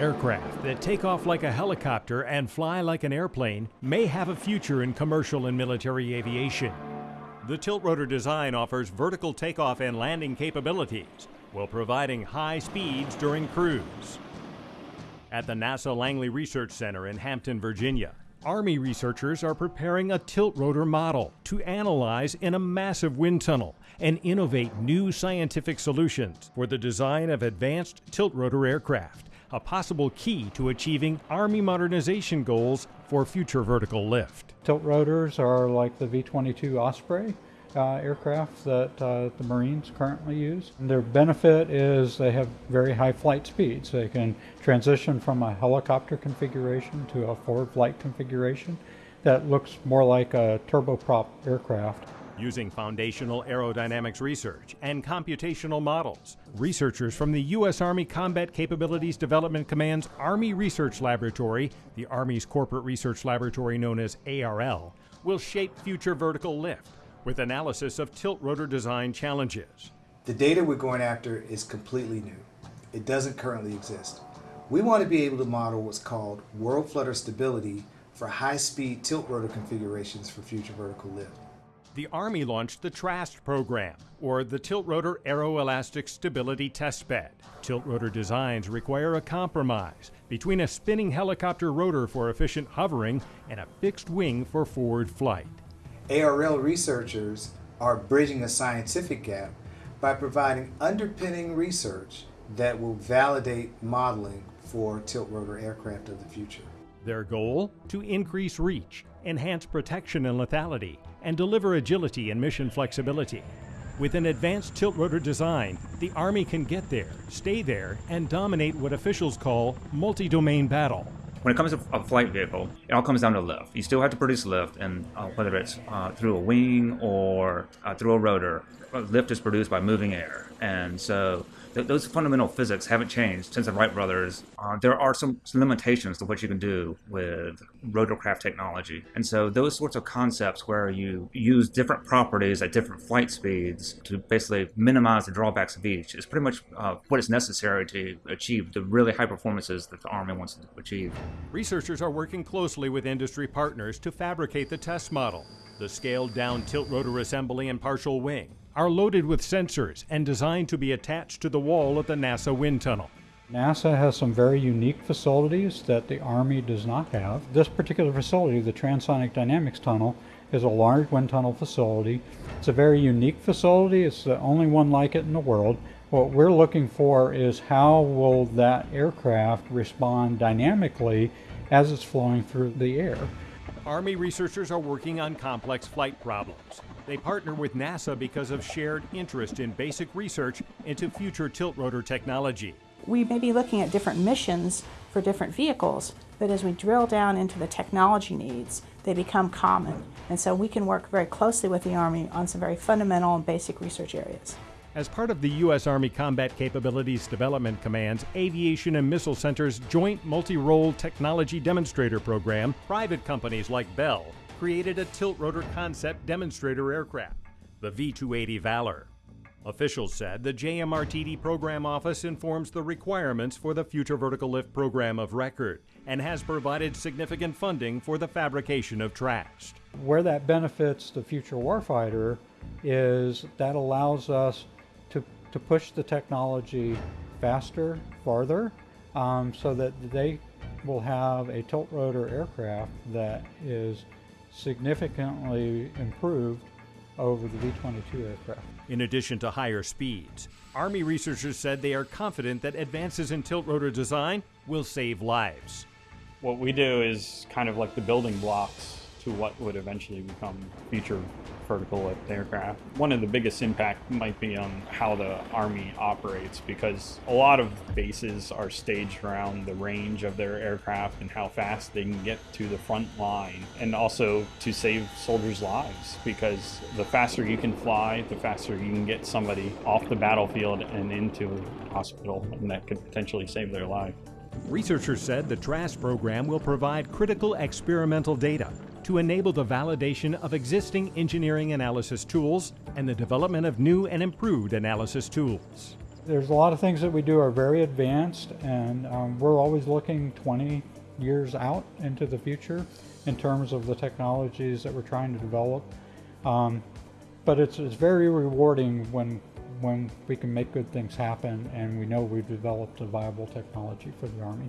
Aircraft that take off like a helicopter and fly like an airplane may have a future in commercial and military aviation. The tiltrotor design offers vertical takeoff and landing capabilities while providing high speeds during cruise. At the NASA Langley Research Center in Hampton, Virginia, Army researchers are preparing a tiltrotor model to analyze in a massive wind tunnel and innovate new scientific solutions for the design of advanced tiltrotor aircraft, a possible key to achieving Army modernization goals for future vertical lift. Tilt rotors are like the V 22 Osprey. Uh, aircraft that uh, the Marines currently use. And their benefit is they have very high flight speeds. They can transition from a helicopter configuration to a forward flight configuration that looks more like a turboprop aircraft. Using foundational aerodynamics research and computational models, researchers from the U.S. Army Combat Capabilities Development Command's Army Research Laboratory, the Army's corporate research laboratory known as ARL, will shape future vertical lift with analysis of tilt rotor design challenges. The data we're going after is completely new. It doesn't currently exist. We want to be able to model what's called whirl flutter stability for high-speed tilt rotor configurations for future vertical lift. The Army launched the TRAST program, or the Tilt Rotor Aeroelastic Stability Test Bed. Tilt rotor designs require a compromise between a spinning helicopter rotor for efficient hovering and a fixed wing for forward flight. ARL researchers are bridging a scientific gap by providing underpinning research that will validate modeling for tilt rotor aircraft of the future. Their goal? To increase reach, enhance protection and lethality, and deliver agility and mission flexibility. With an advanced tilt rotor design, the Army can get there, stay there, and dominate what officials call multi domain battle. When it comes to a flight vehicle, it all comes down to lift. You still have to produce lift, and uh, whether it's uh, through a wing or uh, through a rotor, lift is produced by moving air. And so th- those fundamental physics haven't changed since the Wright brothers. Uh, there are some, some, limitations to what you can do with rotorcraft technology. And so those sorts of concepts where you use different properties at different flight speeds to basically minimize the drawbacks of each is pretty much uh, what is necessary to achieve the really high performances that the Army wants to achieve. Researchers are working closely with industry partners to fabricate the test model, the scaled down tilt rotor assembly and partial wing, are loaded with sensors and designed to be attached to the wall of the NASA wind tunnel. NASA has some very unique facilities that the Army does not have. This particular facility, the Transonic Dynamics Tunnel, is a large wind tunnel facility. It's a very unique facility. It's the only one like it in the world. What we're looking for is how will that aircraft respond dynamically as it's flowing through the air. Army researchers are working on complex flight problems. They partner with NASA because of shared interest in basic research into future tilt rotor technology. We may be looking at different missions for different vehicles, but as we drill down into the technology needs, they become common. And so we can work very closely with the Army on some very fundamental and basic research areas. As part of the U.S. Army Combat Capabilities Development Command's Aviation and Missile Center's Joint Multi-Role Technology Demonstrator Program, private companies like Bell created a tilt rotor concept demonstrator aircraft, the V 280 Valor. Officials said the JMRTD program office informs the requirements for the Future Vertical Lift program of record and has provided significant funding for the fabrication of TRAST. Where that benefits the future warfighter is that allows us to push the technology faster, farther, um, so that they will have a tilt rotor aircraft that is significantly improved over the V 22 aircraft. In addition to higher speeds, Army researchers said they are confident that advances in tilt rotor design will save lives. What we do is kind of like the building blocks to what would eventually become future vertical lift aircraft. One of the biggest impact might be on how the Army operates because a lot of bases are staged around the range of their aircraft and how fast they can get to the front line and also to save soldiers' lives because the faster you can fly, the faster you can get somebody off the battlefield and into a hospital and that could potentially save their life. Researchers said the TRAST program will provide critical experimental data to enable the validation of existing engineering analysis tools and the development of new and improved analysis tools. There's a lot of things that we do are very advanced, and um, we're always looking 20 years out into the future in terms of the technologies that we're trying to develop. Um, but it's, it's very rewarding when when we can make good things happen and we know we've developed a viable technology for the Army.